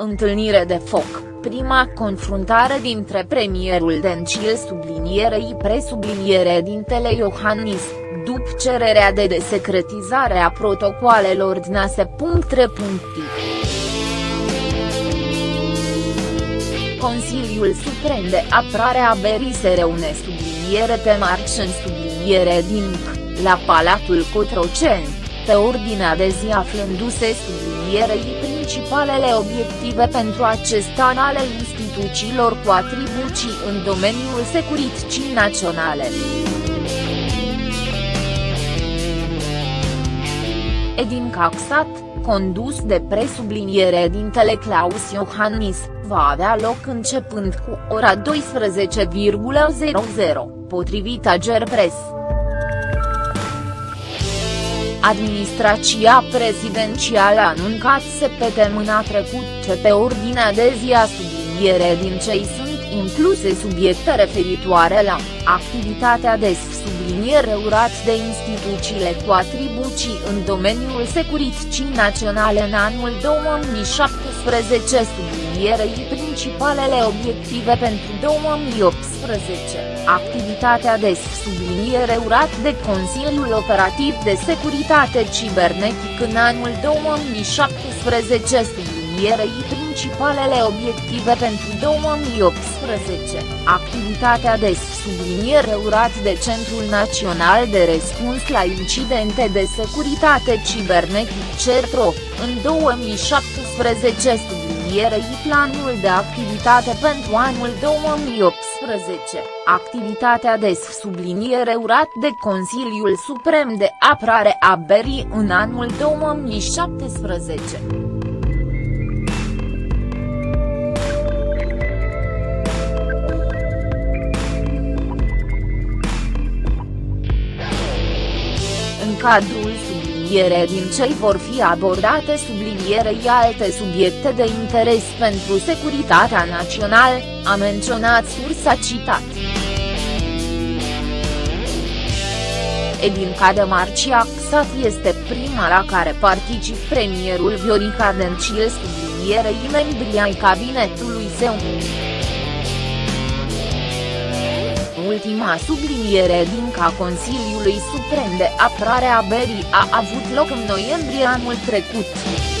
Întâlnire de foc, prima confruntare dintre premierul Dencil sublinierei presubliniere dintele Iohannis, după cererea de desecretizare a protocoalelor DNASE. Consiliul Suprem de Apărare a Berii se reune subliniere pe marci în subliniere din la Palatul Cotroceni, pe ordinea de zi aflându-se sublinierei principalele obiective pentru acest an ale instituțiilor cu atribuții în domeniul securității naționale. Edin Caxat, condus de presubliniere din Claus Iohannis, va avea loc începând cu ora 12,00, potrivit Agerpres. Administrația prezidențială a anuncat săptămâna trecut ce pe ordinea de zi a subliniere din cei sunt incluse subiecte referitoare la activitatea de subliniere urat de instituțiile cu atribuții în domeniul securității naționale în anul 2017 sublinierei principalele obiective pentru 2018, activitatea de subliniere urat de Consiliul Operativ de Securitate Cibernetic în anul 2017 sublinierei principalele obiective pentru 2018, activitatea de subliniere urat de Centrul Național de Răspuns la Incidente de Securitate Cibernetic CERTRO, în 2017 sublinierei planul de activitate pentru anul 2018, activitatea de subliniere urat de Consiliul Suprem de Apărare a Berii în anul 2017. cadrul subliniere din cei vor fi abordate sublinierei alte subiecte de interes pentru securitatea națională, a menționat sursa citat. Edinca de Marcia Xat este prima la care particip premierul Viorica Dencil sublinierei membrii ai cabinetului său ultima subliniere din ca Consiliului Suprem de Apărare a Berii a avut loc în noiembrie anul trecut.